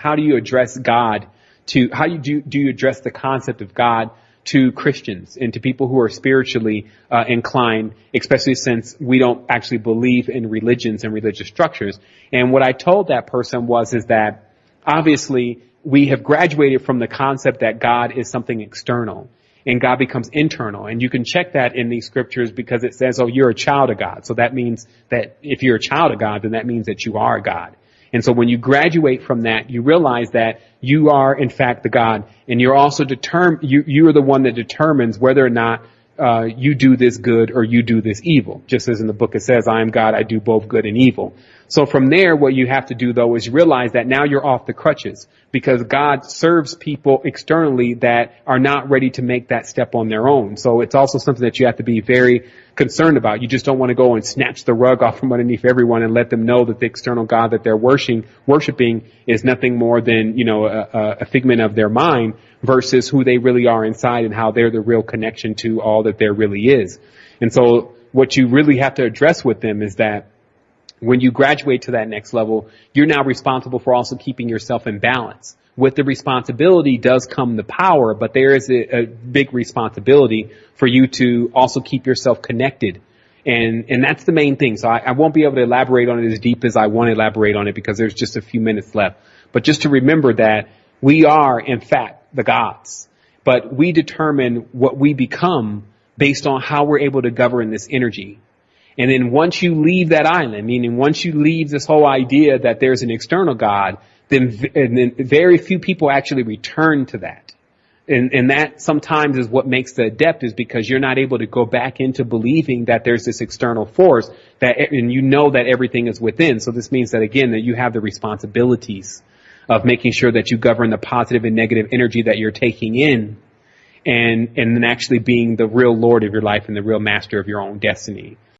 how do you address God to, how you do, do you address the concept of God to Christians and to people who are spiritually uh, inclined, especially since we don't actually believe in religions and religious structures. And what I told that person was is that obviously we have graduated from the concept that God is something external and God becomes internal. And you can check that in these scriptures because it says, oh, you're a child of God. So that means that if you're a child of God, then that means that you are God. And so when you graduate from that, you realize that you are in fact the God, and you're also determined. You you are the one that determines whether or not uh, you do this good or you do this evil. Just as in the book it says, I am God, I do both good and evil. So from there, what you have to do though is realize that now you're off the crutches because God serves people externally that are not ready to make that step on their own. So it's also something that you have to be very concerned about. You just don't want to go and snatch the rug off from underneath everyone and let them know that the external God that they're worshiping, worshiping is nothing more than, you know, a, a figment of their mind versus who they really are inside and how they're the real connection to all that there really is. And so what you really have to address with them is that when you graduate to that next level, you're now responsible for also keeping yourself in balance. With the responsibility does come the power, but there is a, a big responsibility for you to also keep yourself connected. And, and that's the main thing. So I, I won't be able to elaborate on it as deep as I want to elaborate on it because there's just a few minutes left. But just to remember that we are, in fact, the gods. But we determine what we become based on how we're able to govern this energy. And then once you leave that island, meaning once you leave this whole idea that there's an external God, then, then very few people actually return to that. And, and that sometimes is what makes the adept is because you're not able to go back into believing that there's this external force that, and you know that everything is within. So this means that again, that you have the responsibilities of making sure that you govern the positive and negative energy that you're taking in and, and then actually being the real Lord of your life and the real master of your own destiny.